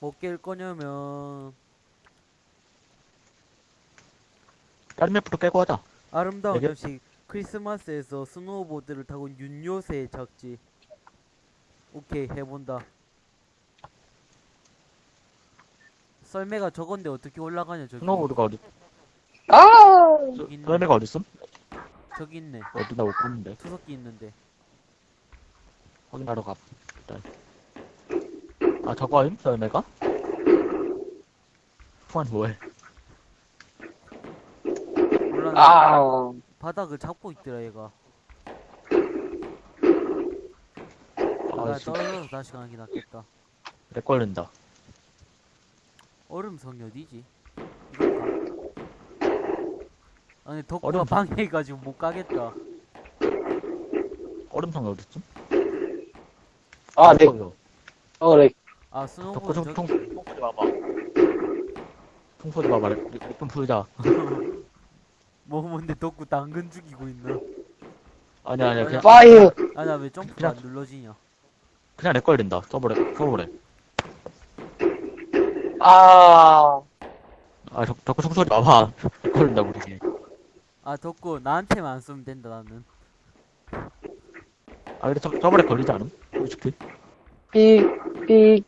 뭐 깰 거냐면 다른 맵부터 깨고 하자. 아름다운 되게- 점식 크리스마스에서 스노우보드를 타고 윤요새 적지 오케이 해본다 썰매가 저건데 어떻게 올라가냐 저기 스노우보드가 어디, 아! 저기 있네 썰매가 어딨음? 저기 있네 어디 나못 봤는데. 투석기 있는데 확인하러 가. 일단. 아, 저거임? 썰매가? 후한 뭐해? 올라 아! 바닥을 잡고 있더라 얘가 아, 나 진짜. 떨어져서 다시 가는 게 낫겠다 렉 걸린다. 얼음 성이 어디지? 이건가? 아니 덕구가 얼음 성? 방해해가지고 못 가겠다 얼음성이 어딨음? 아, 네. 저기요. 어, 네. 아 저기 총, 총 쏘지 마봐. 총 쏘지 마봐. 렉, 렉좀 풀자. 뭐 뭔데 덕구 당근 죽이고 있나? 아니야, 아니야. 그냥, Fire! 아나왜 점프가 그냥- 안 눌러지냐? 그냥 렉 걸린다. 서버렉, 서버렉. 아! 아, 덕, 덕후 총 쏘지 마봐. 렉 걸린다, 우리. 아 덕구 나한테만 안 쏘면 된다 나는 아, 근데 서, 서버렉 걸리지 않음? 솔직히. 삑, 삑.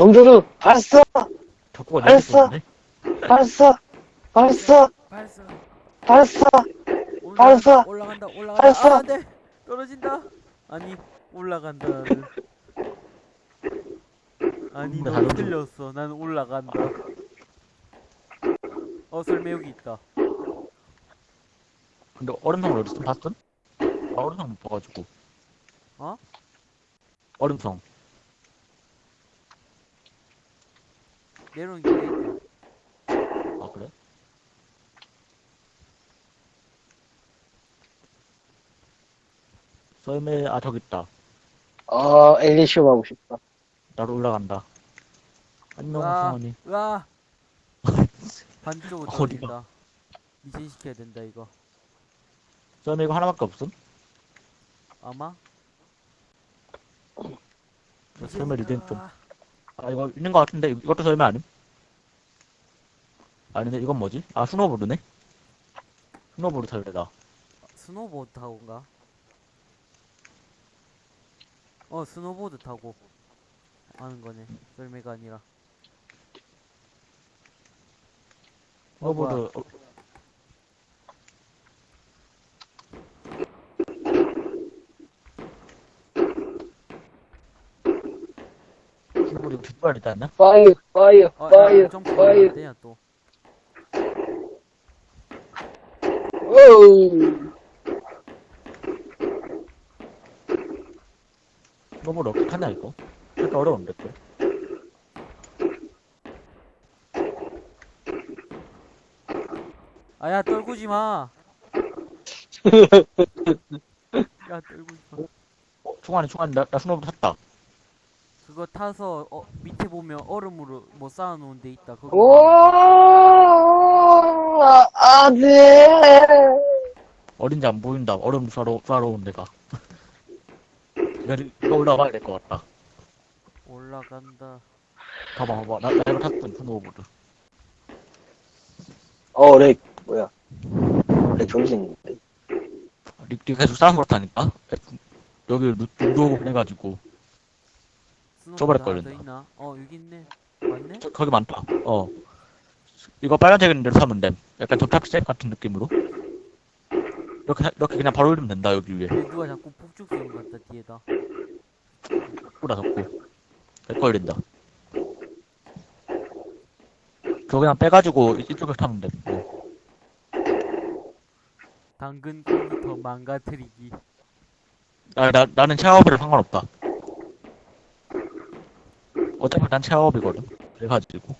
정조준, 발사! 덕후가 알았어. 렉 발사! 발사! 발사 발사! 올라간다 발사! 올라간다 올라간다 발사! 아 안돼 떨어진다 아니 올라간다를 아니 근데 너 틀렸어 난 올라간다 어 설매 여기 있다 근데 얼음성 어딨음? 봤음? 아, 얼음성 못 봐가지고. 어? 얼음성. 내려오는 길에 있다 아, 그래? 썰매, 아, 저기 있다. 어, 엘리시움 하고 싶다. 나도 올라간다. 안녕, 와. 승원이. 으아 반대쪽으로 어디가? 떨어진다 미진시켜야 된다 이거 썰매 이거 하나밖에 없음? 아마 썰매 리듬 좀. 아, 아, 이거 있는 것 같은데, 이것도 썰매 아님? 아닌데, 이건 뭐지? 아, 스노보드네? 스노보드 설레다. 스노보드 타고인가? 어 스노보드 타고 하는 거네 썰매가 아니라. 스노보드, 어, 있지 않나? 파이어, 파이어, 어, 야, 파이어, 파이어. 되냐 또 오우. 어떻게 하냐, 이거? 살짝 어려운데, 또. 아야 떨구지 마. 야 떨구지 마. 어, 충환이, 충환이, 나, 나 스노보드 탔다. 그거 타서 어 밑에 보면 얼음으로 뭐 쌓아놓은 데 있다. 그거 오, 아, 네. 어딘지 안 보인다. 얼음 쏴러 온 데가. 이거 올라가야 될 것 같다. 올라간다. 봐봐, 봐봐. 나, 나 이거 탔거든, 스노우보드. 어, 렉, 뭐야. 렉 정신. 리, 리 계속 싸움 그렇다니까? 여기 오고 해가지고. 하나 더 걸린다. 있나? 어 여기 있네. 맞네? 저, 거기 많다. 어. 이거 빨간색 있는 데로 사면 돼. 약간 접착색 같은 느낌으로. 이렇게, 사- 이렇게 그냥 바로 올리면 된다, 여기 위에. 누가 자꾸 폭죽 쏘는 것 같다 뒤에다. 뿌라 덮고. 내 걸린다. 저거 그냥 빼가지고 이- 이쪽에 타면 돼. 어. 당근 컴퓨터 망가뜨리기. 나, 나, 나는 체어업이라 상관없다. 어차피 난 체어업이거든. 그래가지고.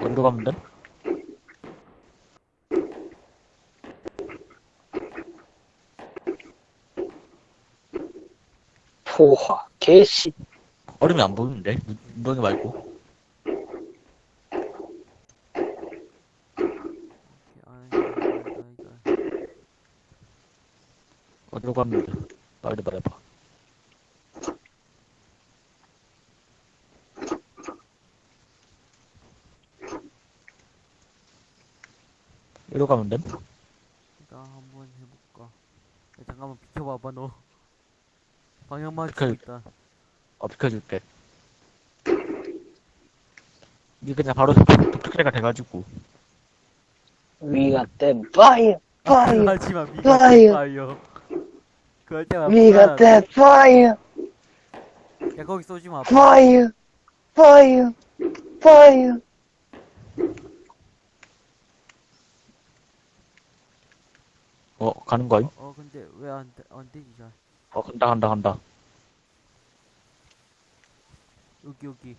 어디로 가면 돼? 포화, 개씨. 얼음이 안 보이는데? 눈- 눈덩이 말고. 어디로 가면 돼? 빨리 말해봐. 이리로 가면 돼? 나 한번 해볼까. 야, 잠깐만 비켜봐봐 너. 방향 맞추고 그- 있다. 어, 비켜줄게. 이게 그냥 바로 독특해가 돼가지고. 위가 땜 파이어 파이어 하지마 미가 파이어. 파이어. 그럴 때만 위가 땜 파이어 야 거기 쏘지 마. 파이어 파이 어 어, 가는 거임? 어 근데 왜 안 안 되지 잘. 어, 간다, 간다, 간다. 여기 여기.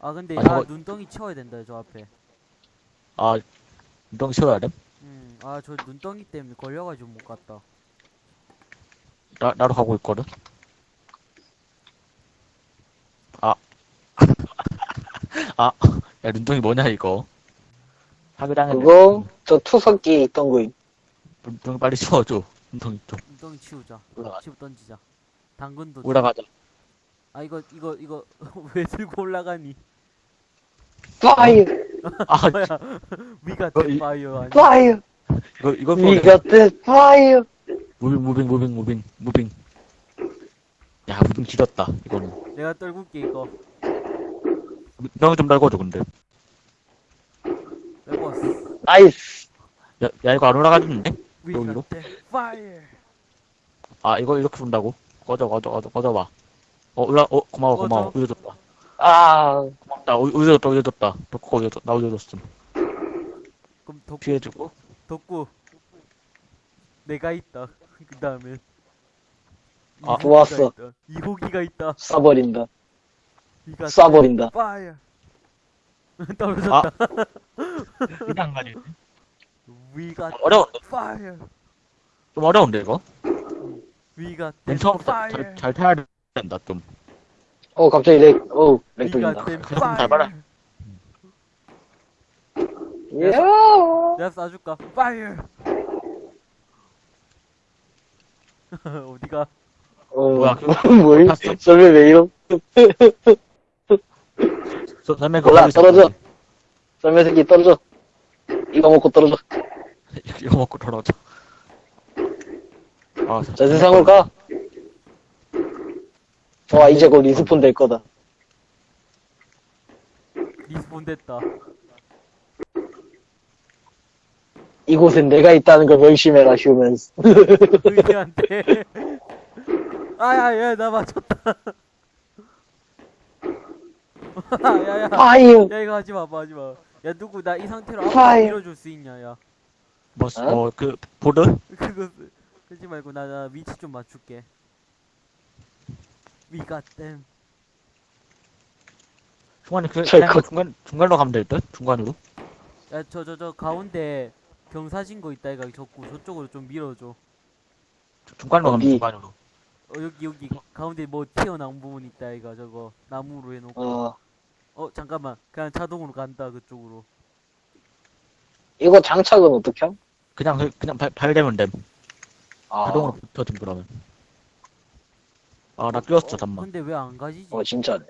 아 근데 아, 아, 저거- 눈덩이 치워야 된다 저 앞에. 아, 운동 쉬어야 돼? 음, 아 저 눈덩이 때문에 걸려가지고 못 갔다. 나, 나도 가고 있거든? 아. 아, 야, 눈동이 뭐냐, 이거. 사기당했네. 그거 저 투석기에 있던 거임 눈동이 빨리 치워줘. 눈동이 좀. 눈덩이 치우자. 올라가, 치우 던지자. 당근도. 올라가자. 아 이거 이거 이거 왜 들고 올라가니? 파이어 아, 뭐야? 위가 어, 이- 파이어 아니? 파이어 이거, 이거, 위가 땜 파이어 무빙, 무빙, 무빙, 무빙, 무빙. 야, 무빙 지렸다, 이거는. 내가 떨굴게 이거. 눈덩이 좀 달궈줘, 근데. 레버스. 나이스 야, 야, 이거 안 올라가지는데? 여기로? 아, 이거 이렇게 본다고? 꺼져, 꺼져, 꺼져, 꺼져봐. 어, 올라, 어, 고마워, 고마워. 꺼져. 올려줬다. 아 고맙다, 올- 올려줬다, 올려줬다. 덕구 올려줬다, 나 올려줬음. 그럼 덕 피해주고. 덕구. 내가 있다. 그 다음에. 아, 좋았어. 이호기가 있다. 쏴버린다 쏴버린다 파이어. 떨어졌다. 그냥 안 가지. 위가 어려운데? 파이어. 좀 어려운데, 이거? 위가 맨 처음부터 파이어. 잘, 잘 타야 된다, 좀. 어 갑자기 렉 어우 렉 위가 돌린다 된 가슴 잘 봐라. 이야 내가 쏴줄까? 파이어. 어디가? 어 뭐야, 그거 뭐임 탔어? 설명 왜 이럼 저, 다음에 그거 몰라 거기서 떨어져 설명 새끼 떨어져 이거 먹고 떨어져 이거 먹고 떨어져. 아, 저 세상으로 가 좋아 이제 곧 respawn 될 거다 respawn 됐다. 이곳엔 내가 있다는 걸 명심해라 humans 의리한테. 아야 야 나 맞췄다. 야야야. 파이어 야 이거 하지 마, 하지 마. 야 누구 나 이 상태로 파이어. 밀어줄 수 있냐, 야. 뭐, 어? 어, 그, 보드? 그거 쓰- 그러지 말고 나, 나 위치 좀 맞출게. 위가 땜. 중간에 그, 잘 그냥 컸- 중간, 중간으로 가면 될 듯? 중간으로? 야 저 저 저 가운데 경사진 거 있다 이가 적고 저쪽으로 좀 밀어줘. 중간으로 가면? 중간으로. 어 여기 여기 가운데 뭐 튀어나온 부분 있다 이가 저거 나무로 해놓고. 어, 어 잠깐만 그냥 자동으로 간다 그쪽으로. 이거 장착은 어떻게 함? 그냥, 그- 그냥 발, 발대면 됨. 아, 자동으로 붙어줌, 그러면. 아, 나 끼웠어, 어, 잠만. 근데 왜 안 가지지? 어 진짜네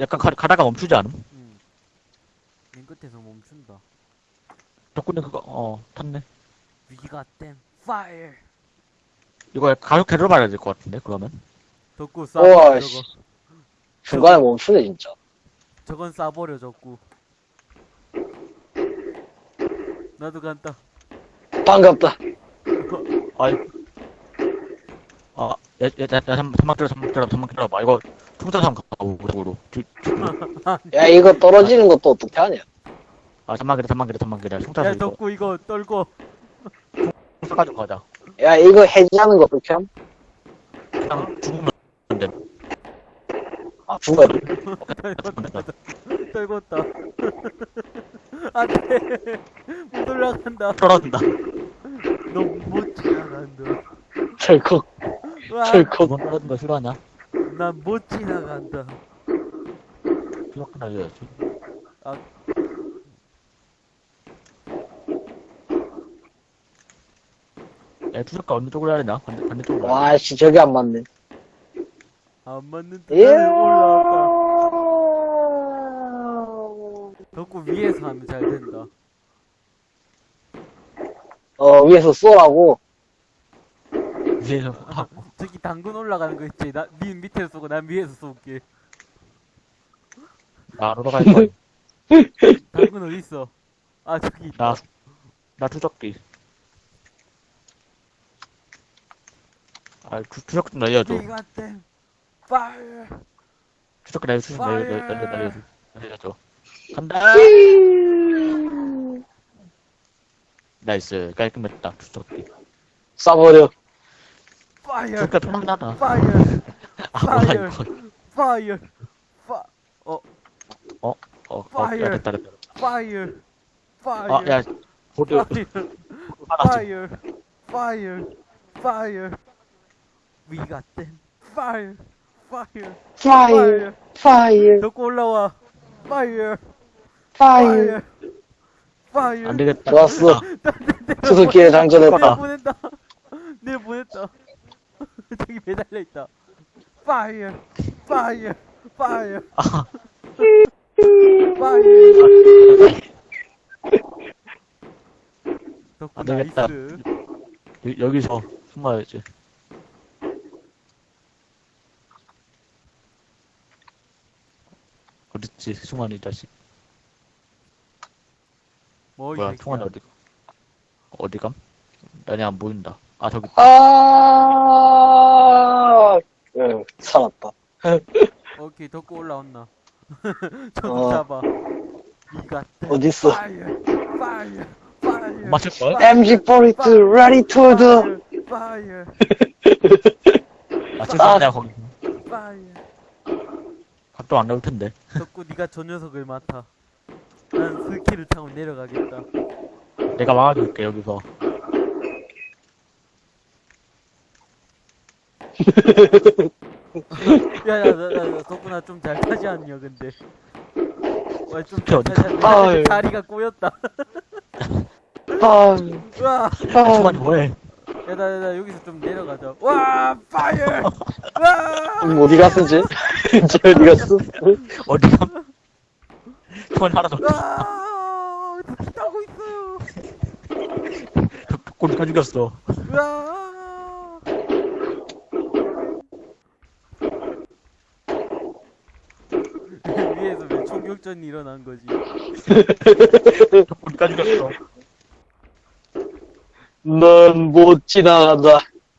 약간 가, 가다가 멈추지 않음? 응. 맨 끝에서 멈춘다. 덕분에 그거, 어, 탔네. 위가 땜. 파이어. 이거 가속 계로 봐야 될 것 같은데, 그러면? 덕구 우와, 쏴버려 씨. 중간에 멈추네 진짜 저건 쏴버려 적구. 나도 간다. 반갑다 아이. 아, 야, 야, 야, 야, 잠, 잠만 기다려, 잠만 기다려, 잠만 기다려봐. 이거, 총사 한번 가고, 뒤, 야 이거 떨어지는 것도 어떻게 하냐 아, 잠만 기다려, 잠만 기다려, 잠만 기다려. 총사 야. 덕구 이거 떨고. 총사 가지고 가자. 야 이거 해지하는 거 어떻게 함? 그냥 죽으면 돼. 아 죽어야 돼 떨궜다. 떨궜다. 안 돼. 못 올라간다. 떨어진다. 너 못 지나간다. 철컥 와, 철컥 두번 떨어진 거 싫어하냐? 난 못 지나간다. 그렇게 날려야지. 아. 야, 투석가 어느 쪽으로 해야 되나? 반대, 반대쪽으로. 와, 씨, 저게 안 맞네. 안 맞는 예. 듯 올라왔다. 덕구 위에서 하면 잘 된다. 어, 위에서 쏘라고. 돼. 위에서 하고. 저기 당근 올라가는 거 있지? 나, 니 밑에서 쏘고 난 위에서 쏠게. 나 로러 갈 거야. 당근 어딨어? 아, 저기 있다. 나, 나 투석기. 아, 투, 투석 좀 날려줘. We got them. Fire. 투석기 날려, 투석기 날려, 날려, 날려, 날려, 날려줘. 간다! Nice. 깔끔했다. 투석기가 편안하다. Fire. 아, 뭐야, fire. 이거. Fire. Fi- 어, 어, 어, Fire. 야, 됐다, 됐다. Fire. Fire. 아, 야, 보드. Fire. Fire. Fire. We got them. Fire. Fire. Fire, fire, 덕구 올라와. Fire. fire. Fire. Fire. 안 되겠다. 좋았어. 내 수수께끼 장전했다. 아. 보낸다. 내 보냈다. 저기 매달려 있다. Fire. Fire. Fire. 아, Fire. 덕구 안 되겠다. 나이스. 여- 여기서 숨어야지. 어딨지, 승환 이 자식. 뭐, 이 뭐야. 승환이 어디, 어디 감? 난이 안 보인다. 아, 저기, 아, 응, 살았다. 오케이, 덕구 올라왔나. 저기 어. 잡아. 이가 어딨어? Fire. Fire. 맞을걸? MG42 ready to do. Fire. 맞출 수 없냐, 거기. 각도 안 나올 텐데. 덕구 네가 저 녀석을 맡아. 난 스키를 타고 내려가겠다. 내가 막아줄게, 여기서. 야야 나, 나, 나 덕분아 좀잘 타지 않냐 근데 와좀 잘 타지 가- 않냐. 다리가 꼬였다 아, 와 아, 승환이 뭐해? 야나 나, 나 여기서 좀 내려가자 와 파이어 와 음, 어디 갔었지? 저 어디 갔어? 어디 감? 승환이 하나 더. 와 타고 있어요 덕골 다 죽였어. 와 위에서 왜 총격전이 일어난 거지 덕골 다 죽였어. 넌 못 지나간다.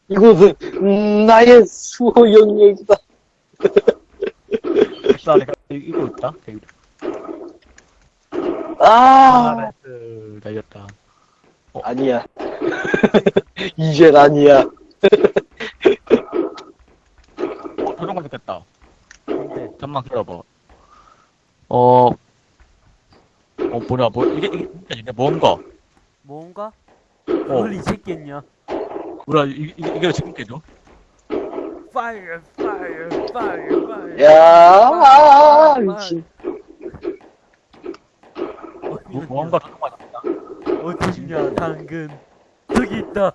이곳은 음, 나의 수호 영역이다. 자, 내가 이- 이거 있다. 여기. 아, nice. 날렸다. 아니야. 이젠 아니야. 어, 거 생겼다. 근데 잠만 기다려봐. 어, 어, 뭐냐, 뭐, 이게, 이게, 이게 뭔가. 뭔가? 어, 뭘 잊었겠냐 뭐야, 이, 이, 이게 지금 깨져? Fire, fire, fire, fire. 야, 아, 미친. 뭐, 뭔가 저런 거 있다. 어디 있냐, 당근. 저기 있다.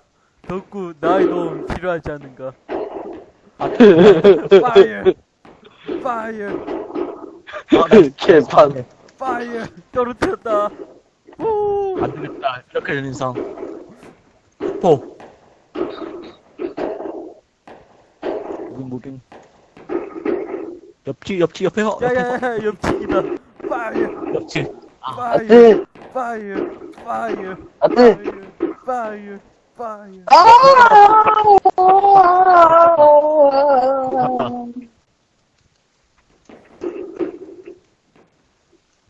덕구, 나의 도움 필요하지 않은가. Fire, fire, 아, 나 개판. fire. 떨어뜨렸다. 후. 안 되겠다. 이렇게 되는 이상. 또. Moving, moving. 옆치, 옆치, 옆에서, 옆에서, 야야야, 옆치기다. Fire, 옆치. 아, fire, 안돼, fire, fire, 안돼. fire, fire.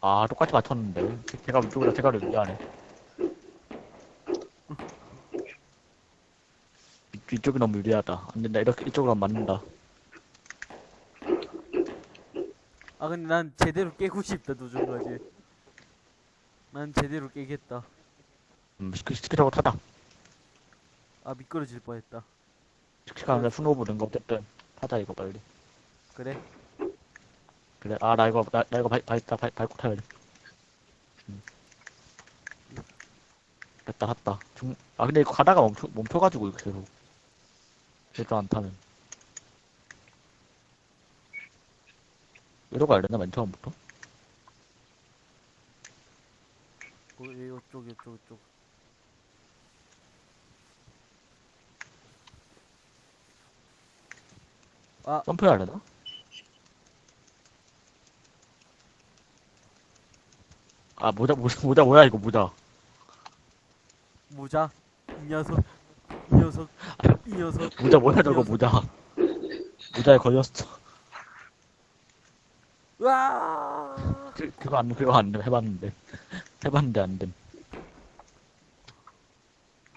아, 똑같이 맞췄는데. 제가 위쪽이라 제가 미안해. 이- 이쪽이 너무 유리하다. 안 된다. 이렇게, 이쪽으로 하면 맞는다. 아 근데 난 제대로 깨고 싶다 도전까지. 난 제대로 깨겠다. 음, 시키, 시키라고 타다. 아 미끄러질 뻔했다. 아니라 스노우보드 거 어쨌든. 타자, 이거 빨리. 그래? 그래. 아, 나 이거, 나, 나 이거 발, 발, 발, 밟고 타야 돼. 음. 됐다, 갔다. 중, 아, 근데 이거 가다가 멈춰, 멈춰가지고, 계속. 제대로 안 타면. 이러고 알렸나, 맨 처음부터? 어, 이쪽 이쪽 이쪽. 아 점프해야 하려나? 아, 모자, 모자, 모자, 뭐야, 이거, 모자. 모자 이 녀석 이 녀석 이 녀석 모자, 뭐야, 저거, 모자. 모자에 걸렸어. 와 그, 그거 안, 그거 안 돼, 해봤는데. 해봤는데 안 됨.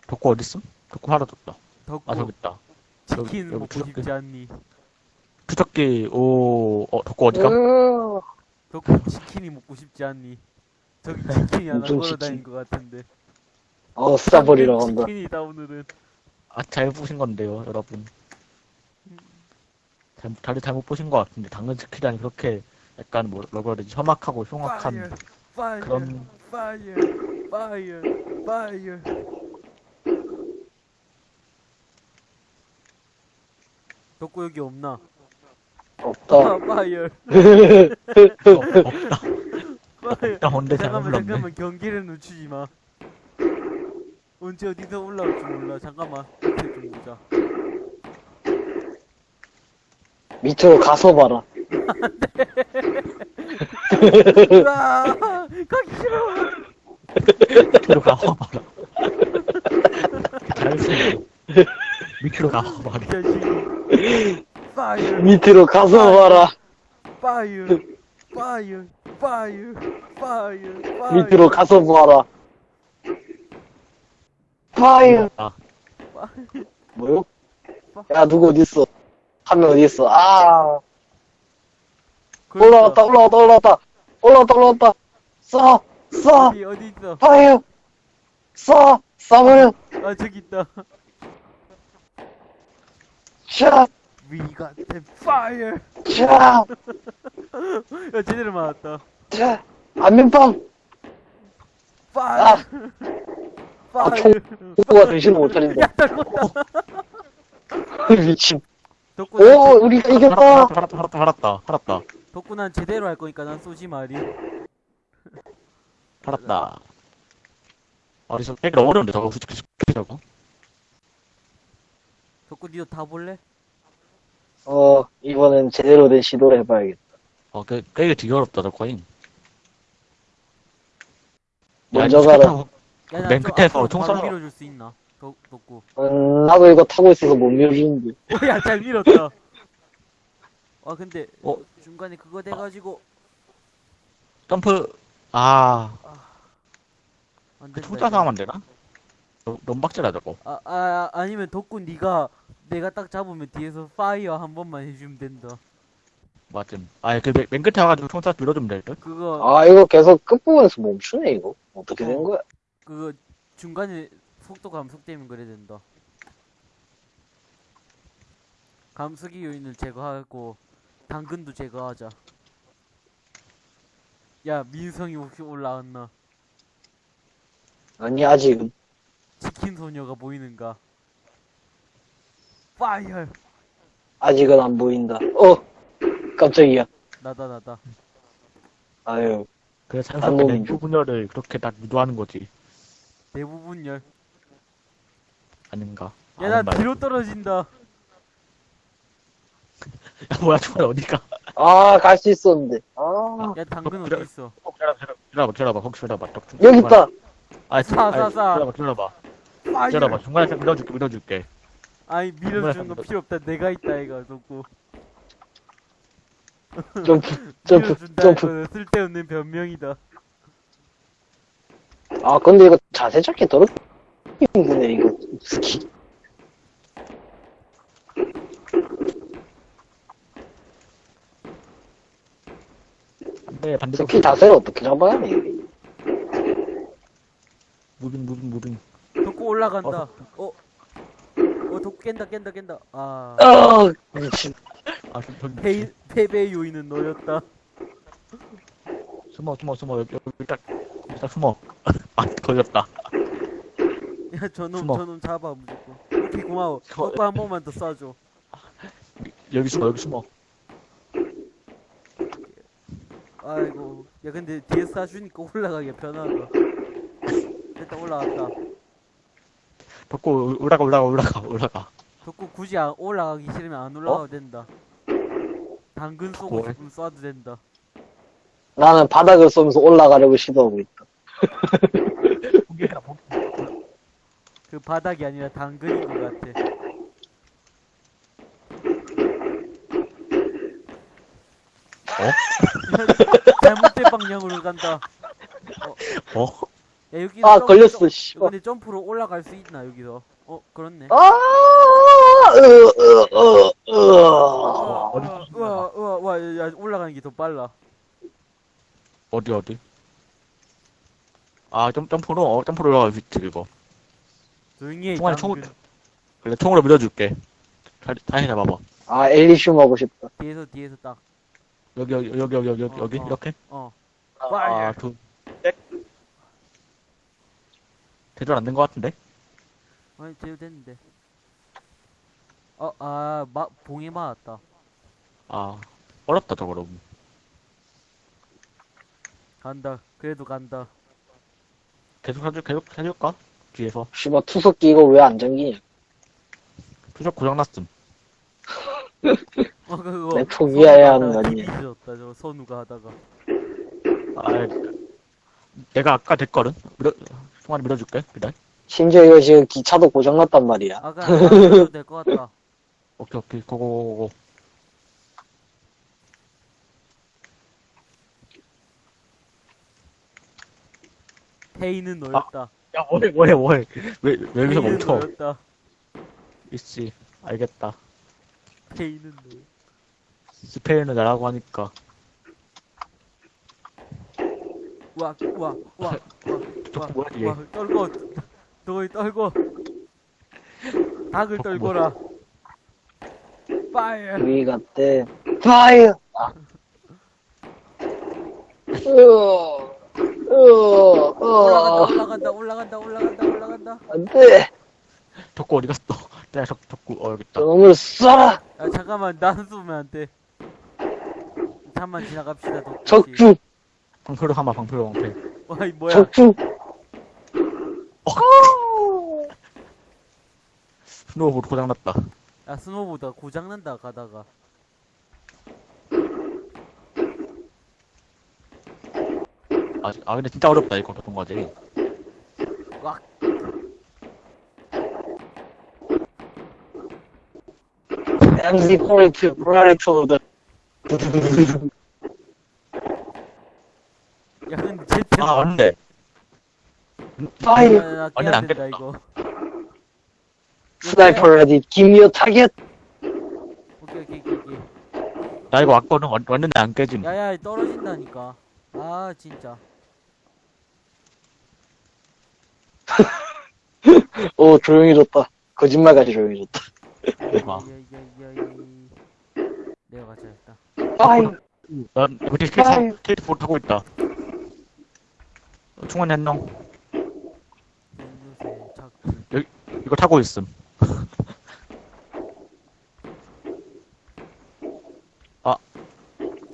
덕구 어딨음? 덕구 사라졌다. 덕구 아, 저기 있다. 치킨 여기, 먹고. 싶지 않니 추적기, 오, 어, 덕구 어디가? 으, 덕구 치킨이 먹고 싶지 않니 저기 치킨이 하나 걸어다닌? 것 같은데 어, 싸버리러 간다. 치킨이다 오늘은 아, 잘 보신 건데요, 여러분. 잘못, 다들 잘못 보신 것 같은데, 당근 스킬이 그렇게 약간 뭐, 뭐라 되지, 험악하고 흉악한 파이어 그런, 파이어 파이어 파이어 덕구 여기 없나? 없다. 아, 파이어 어, 없다. 파이어 없다, 잘못 잠깐만. 잠깐만. 경기를 늦추지 마 언제 어디서 올라올지 몰라 잠깐만 밑에 좀 보자 밑으로 가서 봐라. 으아 가기 싫어 밑으로 가봐라. 잘했어. 밑으로 가봐라. 이 자식 fire 밑으로 가서 봐라. 파이어 파이어 파이어 파이어 파이어 밑으로 가서 봐라. 파이어. 아, 뭐요? 야, 누구 어딨어? 한명 어딨어? 아, 그러니까 올라왔다, 올라왔다, 올라왔다. 올라왔다, 올라왔다. 쏴, 쏴, 어디 어디 있어 파이어. 쏴, 쏴버려. 아 저기 있다 샷, We got the fire 샷, 야 제대로 맞았다 샷. 안면빵. fire 아, fire 누가 정신을 못 차린다. 야 떨궜다 미친. 덕구 오, 난, 우리가 살았다, 이겼다. 살았다, 살았다, 살았다, 살았다. 덕구 난 제대로 할 거니까 난 쏘지 마리 살았다. 어디서 깨기 어려운데 저거 솔직히 저거. 덕구 니도 다 볼래? 어, 이번엔 제대로 된 시도를 해봐야겠다. 어, 깨, 깨기 되게 어렵다 잉. 먼저 가라. 야, 맨 끝에서 총 바로 쏴라. 밀어줄 수 있나? 덕, 덕구 음, 나도 이거 타고 있어서 못 밀어주는데. 오 야 잘 밀었다 아 근데 어? 중간에 그거 돼가지고 점프. 아, 안그 된다 총자 이거. 상하면 안 되나? 너- 너무 빡세다 저거. 아, 아 아니면 덕구 니가 내가 딱 잡으면 뒤에서 fire 한 번만 해주면 된다 맞음. 아, 그 맨 맨 끝에 와가지고 총자 밀어주면 될 듯. 그거 아, 이거 계속 끝부분에서 멈추네, 이거. 어떻게 된 어. 거야? 그거 중간에 속도 감속되면 그래 된다. 감속이 요인을 제거하고 당근도 제거하자. 야 민성이 혹시 올라왔나? 아니, 아직은. 치킨 소녀가 보이는가? 파이어 아직은 안 보인다. 어! 깜짝이야. 나다 나다. 아유, 그래 안 자연스럽게 먹는 냉수 분열을 그렇게 딱 유도하는 거지. 대부분 열. 아닌가? 야나 말. 뒤로 떨어진다. 야, 뭐야, 총알 어디가? 아, 갈 수 있었는데. 아, 야 당근 어디 있어? 어, 기다려봐, 기다려봐, 기다려봐, 혹시 기다려봐. 덕- 여기 있다. 아, 사, 아, 사, 사. 기다려봐, 기다려봐. 파이어. 기다려봐. 중간에 밀어줄게, 밀어줄게. 아니 밀어주는 거 필요 없다. 내가 있다 이거 덕구. 점프, 점프, 밀어준다 점프. 이거는 쓸데없는 변명이다. 아, 근데 이거 자세 잡기 더럽 힘드네, 이거. 스키. 반대, 반대로. 스키 자세를 어떻게 잡아야 해, 이게. moving, moving, moving. 덕구 올라간다. 어. 어, 덕구 깬다, 깬다, 깬다. 아. 아, 미친. 아, 저, 저기. 패, 패배의 요인은 너였다. 숨어, 숨어, 숨어. 여기, 여기 딱, 여기 딱 숨어. 아, 걸렸다. 야 저놈 숨어. 저놈 잡아 무조건 오케이 고마워 숨어. 오빠 한 번만 더 쏴줘 여기 숨어 여기 숨어 아이고 야 근데 뒤에서 쏴주니까 올라가기가 편하다 됐다 올라갔다 덕구 올라가 올라가 올라가 올라가 덕구 굳이 안, 올라가기 싫으면 안 올라가도 어? 된다 당근 쏘고 뭐해? 싶으면 쏴도 된다 나는 바닥을 쏘면서 올라가려고 시도하고 있다. 포기해라 포기 그 바닥이 아니라 당근인 것 같아 어? 잘못된 방향으로 간다 어? 야 여기서 아, 점- 걸렸어, 점- 씨발. 근데 점프로 올라갈 수 있나 여기서 어 그렇네 아, 으, 으, 으, 으. 우와 우와 야, 야, 올라가는 게 더 빨라 어디 어디 아 점, 점프로 어 점프로 올라가 위치 이거 총알에 당근. 총을 그래 총으로 밀어줄게 잘 다시 잡아봐 아, 엘리슘 하고 싶다. 뒤에서 뒤에서 딱 여기 여기 여기 여기 여기 여기, 어, 여기 어. 이렇게 어. 아, 두, 셋. 제대로 안된 것 같은데? 아니 제대로 됐는데 어, 아, 마, 봉에 맞았다. 아, 어렵다, 저거로. 간다. 그래도 간다. 계속 해줄, 계속 해줄까? 뒤에서. 씨발, 투석기 이거 왜안 잠기냐? 투적 고장났음. 어, 그거. 내 포기해야 하는 거 아니야. 졌다, 저 선우가 하다가. 아, 내가 아까 됐거든? 밀어, 송아리 밀어줄게. 기다려. 심지어 이거 지금 기차도 고장났단 말이야. 아까 나도 될것 같다. 오케이, 오케이. 고고고고. 페이는 너였다. 야, 뭐해, 뭐해, 뭐해. 왜, 왜 여기서 페이는 멈춰? 너였다. 있지. 알겠다. 페이는 너. 스페인은 나라고 하니까. 와, 와, 와, 와, 와, 뭐야, 이게? 와, 떨고, 너희 떨고. 닭을 떨고라. 파이어. 우리 갔대. 파이어! 아. 으어, 으어, 올라간다, 어, 올라간다, 올라간다, 올라간다, 올라간다. 안 돼. 덕구 어디 갔어? 야, 덕, 덕구, 어, 여기 있다. 저놈을 쏴라! 야, 잠깐만, 나는 쏘면 안 돼. 잠만 지나갑시다, 덕분에. 적중! 방패로 하마, 방패로 방패. 와, 이 뭐야. 적중! 스노우보드 고장났다. 야, 스노보다 고장난다, 가다가. 아, 아 근데 진짜 어렵다, 이거, 어떤 거지. 와, MC 포인트, 브라레토드. 야, 근데 제트. 아, 맞네. 파이어! 나 완전 안 된다. 이거. 스나이퍼 레디, 김미어 타겟! 오케이, 오케이, 오케이. 나 이거 왔거든. 왔- 왔는데 안 깨짐. 야, 야, 떨어진다니까. 아, 진짜. 오, 조용해졌다. 거짓말같이 조용해졌다. 대박. 야, 야, 야, 야, 야. 내가 가져야겠다. fire! 난 이거 아유. 스케이트보드 타고 있다. 어. 연유세, 자꾸. 이거 타고 있음.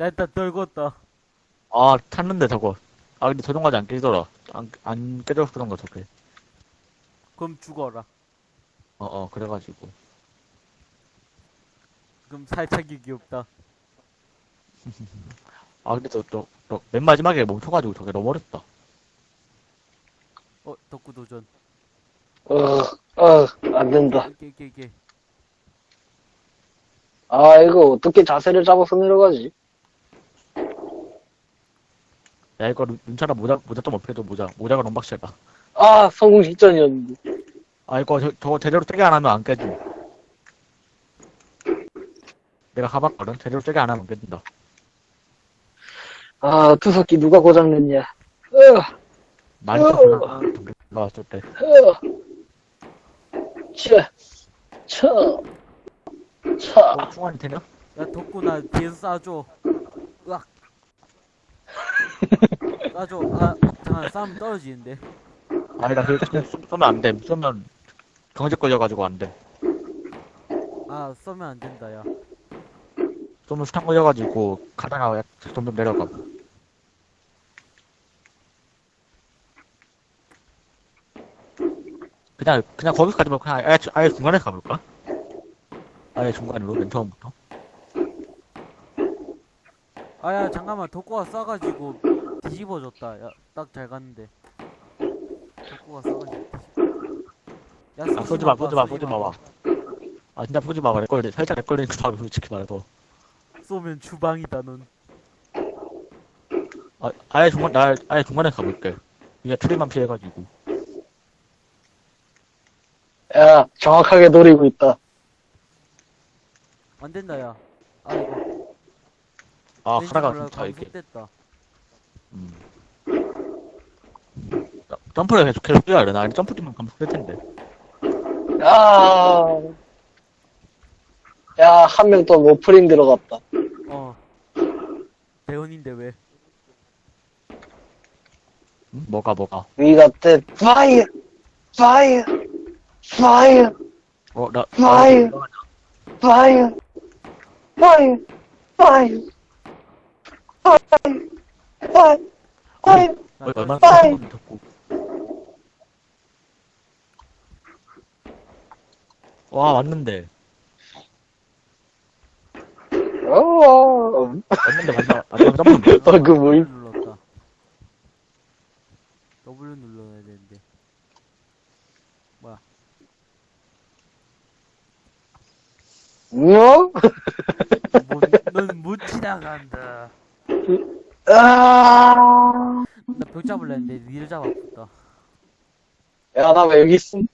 나 일단 떨궜다. 아, 탔는데 저거. 아, 근데 자동까지 안 깨지더라. 안, 안 깨져서 그런 거, 저게. 그럼 죽어라. 어, 어, 그래가지고. 그럼 살짝이 귀엽다. 아, 근데 저, 저, 저, 맨 마지막에 멈춰가지고 저게 너무 어렵다. 어, 덕구 도전. 어, 어, 안 된다. 오케이, 오케이. 아, 이거 어떻게 자세를 잡아서 내려가지? 야, 이거 눈- 눈차라 모자, 모자 좀 업해도 모자. 모자가 너무 박시하다. 아, 성공 직전이었는데. 아, 이거 저, 저거 제대로 세게 안 하면 안 깨짐. 내가 가봤거든? 제대로 세게 안 하면 안 깨진다. 아, 투석기 누가 고장냈냐. 으, 많이 어. 쳤구나. 나왔을 때. 으. 차, 차, 차. 어, 충환이 되냐? 야, 덕구 나 뒤에서 쏴줘. 으악. 쏴줘. 아, 잠깐 싸움 떨어지는데. 아니, 나 그거 쏘- 쏘면 안 돼. 쏘면 경제 걸려가지고 안 돼. 아 쏘면 안 된다 야 쏘면 수탄 걸려가지고 가다가 약- 점점 내려가. 그냥, 그냥 거기서 가지 말고 그냥 아예, 아예 중간에 가볼까? 아예 중간으로, 맨 처음부터. 아야 잠깐만 덕구가 쏴가지고 뒤집어졌다 야 딱 잘 갔는데 덕구가 쏴가지고 야 아, 쏘지 마, 쏘지 마, 쏘지 마, 봐. 아, 진짜 쏘지 마. 렉걸리, 살짝 렉걸리는 거 솔직히 말해서. 쏘면 주방이다 넌 아, 아예 중간, 나 아예 중간에 가볼게. 이게 트리만 피해가지고. 야, 정확하게 노리고 있다. 안 된다 야 아이고 아, 카라가 몰라 좋다, 이게. 감속됐다 음. 야, 점프를 계속 계속 뛰어야 돼. 나 점프 뛰면 감속될 텐데. 야, 야, 한 명 또 모프링 들어갔다. 어 대원인데 왜 응? 뭐가, 뭐가. We got the fire, fire, fire, 어, 나, Fire. 나- fire, fire, fire, fire, fire, fire. 나 어, 얼마나 빠이. 깜짝 듣고. 와, 왔는데. 어, 왔는데, 마지막, 마지막 점프인데. 어, 그 뭐임? 눌렀다 W 눌러야 되는데 뭐? 넌못 지나간다 아, 나 벽 잡을라 했는데 니를 잡아붙다 야, 나 왜 여기 있음?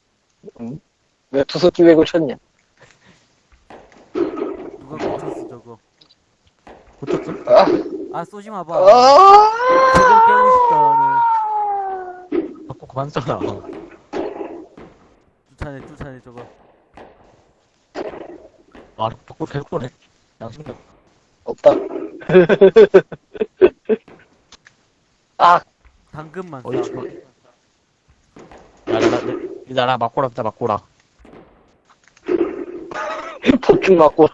응? 왜 투석기 왜고 쳤냐? 누가 고쳤어 저거 고쳤어? 아, 아 쏘지 마봐 아, 제대로 깨고 싶다 자꾸 그만. 오늘 쫓아내 쫓아내 저거 아, 자꾸 계속 쏘네. 양심력. 없다. 아, 당근만 어이. 야, 나, 나, 나, 이 나라 맞고라, 진짜 맞고라. 폭죽 맞고.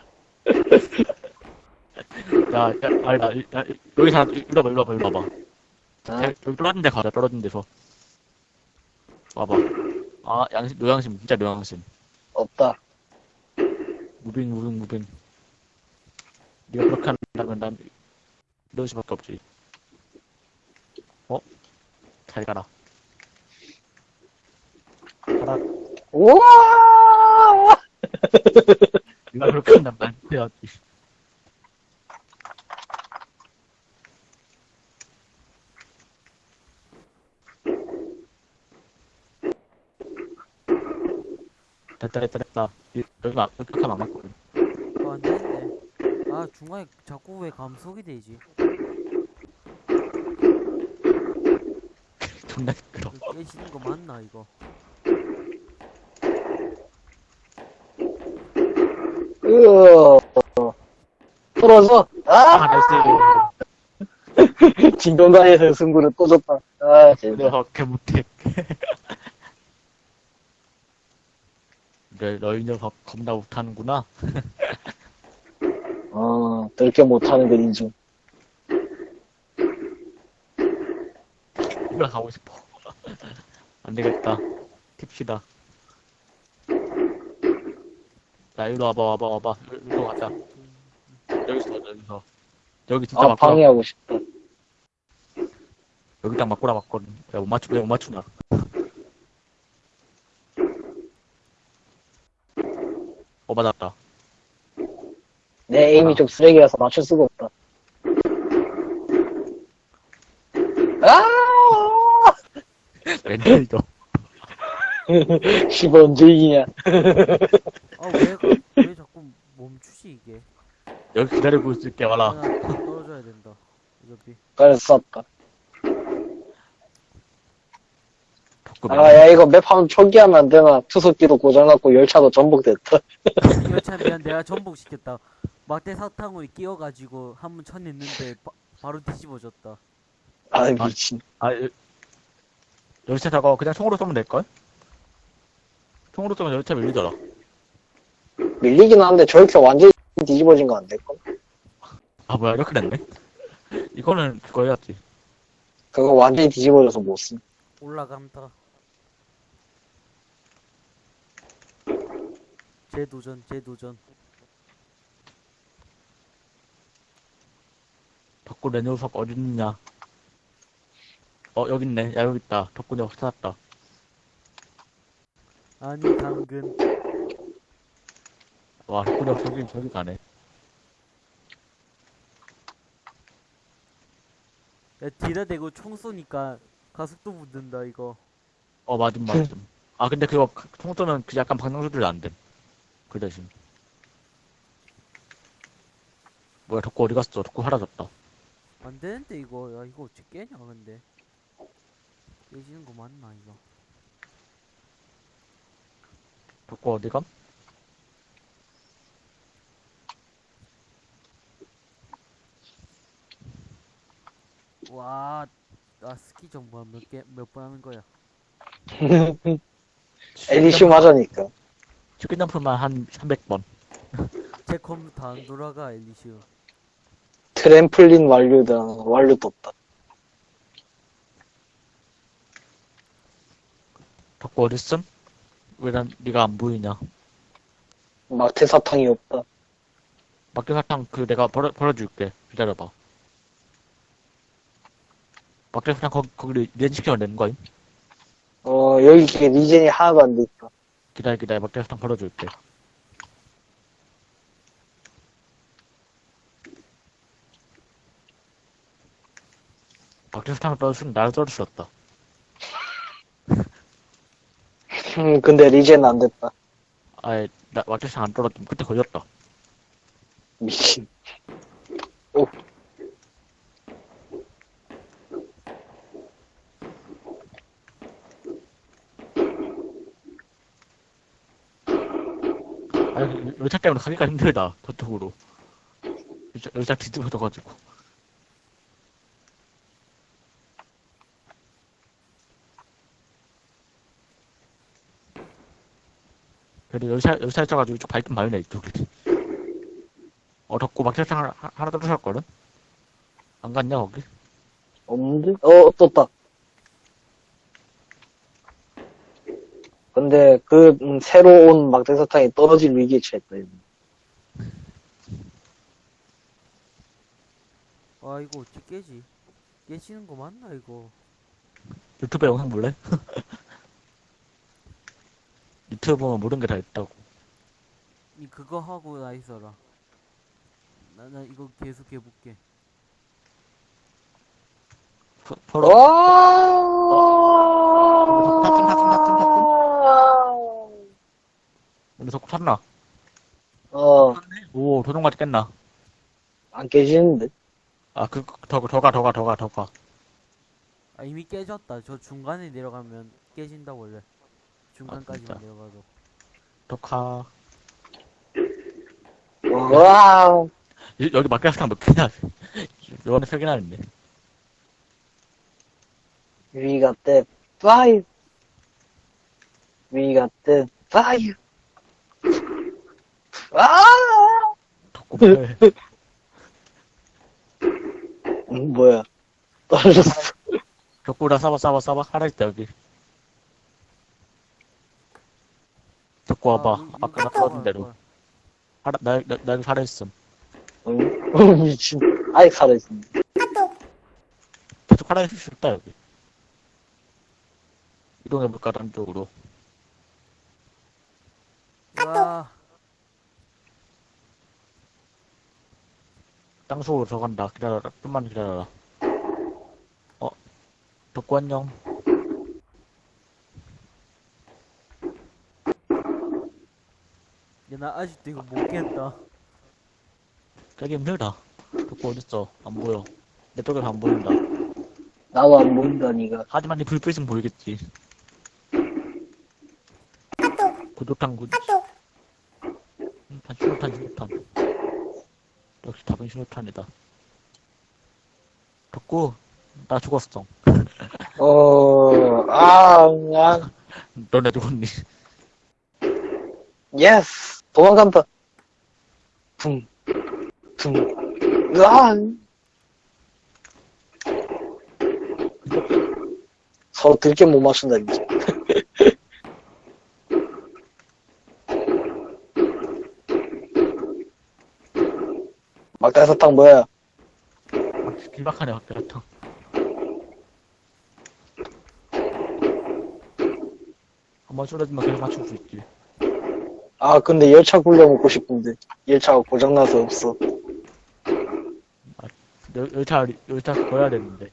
야, 야, 아니, 나, 이- 야, 이- 여기 사람, 이리 와봐, 이리 와봐, 이리 와봐. 아, 야, 여기 떨어진 데 가자, 떨어진 데서. 와봐. 아, 양심, 노양심, 진짜 노양심. 없다. moving, moving, moving. 네가 그렇게 한다면 난 이럴 수밖에 없지. 어? 잘 가라. 가라. 우와! 그렇게 한다면 난 해야지. 됐다, 됐다, 됐다. 막, 여기 하면 안 맞거든. 어, 안 되는데 아 중간에 자꾸 왜 감속이 되지 존나 시끄러. 깨지는 거 맞나 이거 으어. 풀어서, 아, 아! nice. 진동단에서 승부를 또 줬다. 아, 진짜. 내가 개 못해. 너, 너희 녀석 겁나 못하는구나. 어, 들게 못하는 건 인중. 이걸 가고 싶어. 안 되겠다. 팁시다. 자, 이리로 와봐, 와봐, 와봐. 이리로 가자. 여기서 가자, 여기서. 여기 진짜 아, 맞구라. 방해하고 싶다. 여기 딱 맞구라 맞거든. 야, 못 맞추, 왜못 맞추나. 어, 맞았다. 내 에임이 좀 쓰레기라서 맞출 수가 없다. 아! 렌탈이죠. 씨발, 언제 이기냐. 아왜 왜 자꾸 멈추지 이게 여기 기다리고 있을게, 와라. 아, 나 떨어져야 된다 어차피 그래서 쐈다. 덕구 아, 야, 이거 맵 한번 초기하면 안 되나? 투석기도 고장났고, 열차도 전복됐다. 열차 미안 내가 전복시켰다 막대 사탕을 끼워가지고 한 번 쳐냈는데 바, 바로 뒤집어졌다 아, 미친. 아, 여- 열차 저거 그냥 총으로 쏘면 될걸? 총으로 쏘면 열차 밀리더라. 밀리긴 하는데 저렇게 완전히 뒤집어진 거안 될걸? 아, 뭐야, 이렇게 됐네? 이거는 그거 해야지. 그거 완전히 뒤집어져서 못 쓴. 올라간다. 재도전, 재도전. 덕구 내 녀석 어딨냐? 어, 여기 있네. 야, 여기 있다. 덕구 녀석 찾았다. 아니, 당근. 와, 녀석 저기, 저기 가네. 야, 뒤다 대고 총 쏘니까 가속도 붙는다, 이거. 어, 맞음, 맞음. 아, 근데 그거, 총 쏘면 그 약간 방향 조절이 안 돼. 그 대신. 뭐야, 덕구 어디 갔어? 덕구 사라졌다. 안 되는데, 이거. 야, 이거 어떻게 깨냐, 근데. 깨지는 거 맞나, 이거. 덕구 어디 감? 와, 나 스키 정보 몇 개, 몇 번 하는 거야. 에디슈 맞으니까. 치킨 점프만 한 300번. 제 컴퓨터 안 돌아가, 엘리시오. 트램플린 완료다. 완료 떴다. 덕구 어딨음? 왜 난, 니가 안 보이냐? 막대 사탕이 없다. 막대사탕 그 내가 벌어, 벌어줄게. 기다려봐. 막대사탕 거기, 거기 regen시켜야 되는 거임? 어, 여기 이게 regen이 하나도 안 돼 있다. 기다려, 기다려. 막대사탕 벌어줄게. 막대사탕을 떨어주면 나를 떨어졌다. 음, 근데 리젠 안 됐다. 아예, 나 막대사탕 안 떨어지면 그때 걸렸다. 미친. 아니, 열차 때문에 가기가 힘들다. 저쪽으로. 열차, 열차 뒤집어져가지고. 그래도 열차, 열차 있어가지고 이쪽 밝긴 밝네, 이쪽이. 어, 덕고 막차상 하나, 하나 떨어졌거든? 안 갔냐, 거기? 없는데? 어, 떴다. 근데 그 음, 새로 온 막대 사탕이 떨어질 위기에 처했다. 이거. 와, 이거 어떻게 깨지? 깨지는 거 맞나, 이거? 유튜브 영상 볼래? 유튜브 보면 모든 게다 있다고. 니 그거 하고 나 있어라. 나, 나 이거 계속 해볼게. 서- 서로, 탔음, 탔음, 탔음, 근데 덕고 탔나? 어, 오, 도둑같이 깼나? 안 깨지는데? 아, 그, 더, 더 가, 더 가, 더 가, 더 가. 아, 이미 깨졌다. 저 중간에 내려가면 깨진다, 원래. 중간까지만? 내려가도. 더 가. 와, 여- 여기 막대사탕 몇 개냐? 요번에 세 개나 있네. we got that fire. we got that fire. 아! 뭐해? 음, 뭐야. 떨어졌어. 덕고랑 싸봐, 싸봐, 싸봐. 하나 있다, 여기. 덕고 와봐. 아, 아, 까나 여기 떨어진 대로. 걸. 하나, 나, 나, 나 여기 살아있음. 응? 어, 미친. 아직 살아있습니다. 계속 살아있을 수 있다, 여기. 이동해볼까, 딴 쪽으로. 와, 땅 속으로 들어간다. 기다려라. 좀만 기다려라. 어, 덕고 안녕. 야, 나 아직도 이거 못 깼다. 되게 힘들다. 덕고 어딨어? 안 보여. 내 쪽에서 안 보인다. 나도 안 보인다, 니가. 하지만 이 불빛은 보이겠지. 구독한 구. 신호탄, 신호탄, 신호탄. 역시 답은 신호탄이다. 덕구, 나 죽었어. 어, 아, 아, 너네 죽었니? Yes! 도망간다. 퉁, 퉁, 으아! 서로 들게 못 맞춘다, 진짜. 막대 사탕 뭐야? 밖에 같은. 한번 쏟아지면 계속 맞출 수 있지. 아, 근데 열차 굴려 먹고 싶은데. 열차가 고장나서 없어. 열, 열차, 열차 걸어야 되는데.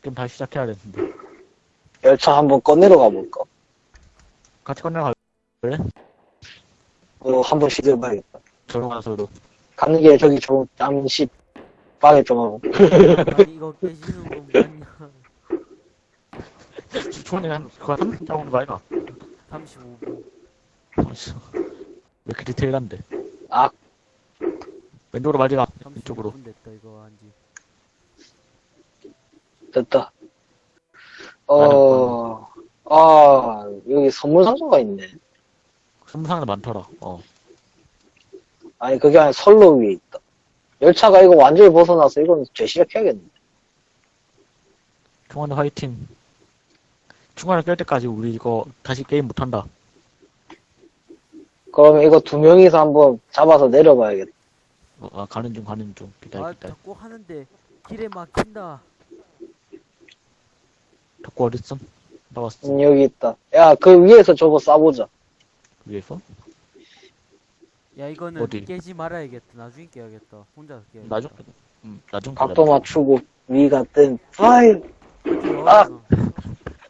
그럼 다시 시작해야 되는데. 열차 한번 꺼내러 가볼까? 같이 건너가, 그래? 어, 한번 시도해봐야겠다. 저로 가서도. 가는 게 저기 좀, 잠시, 빵에 좀 하고. 아니 이거 깨지는 건 맞냐 초반에 한, 그거 한 30분 잡은 거 아이가? 35분 아씨. 왜 이렇게 디테일한데? 아. 왼쪽으로 말지가, 왼쪽으로. 35분 됐다 이거 한지 됐다. 어, 아, 여기 선물 상자가 있네. 선상에 많더라, 어. 아니, 그게 아니라 선로 위에 있다. 열차가 이거 완전히 벗어나서 이건 재시작해야겠네. 중간에 화이팅. 중간에 깰 때까지 우리 이거 다시 게임 못한다. 그러면 이거 두 명이서 한번 잡아서 내려봐야겠다. 어, 아, 가는 중, 가는 중. 기다려, 아 기다려. 자꾸 하는데 길에 막힌다 덕구 어딨어? 나왔어. 음, 여기 있다. 야, 그 위에서 저거 쏴보자. 위에서? 야 이거는 어디? 깨지 말아야겠다 나중에 깨야겠다 혼자 깨야겠다 나중, 음, 나중. 각도 맞추고, 위가 뜬! 그치, 아! 어려워.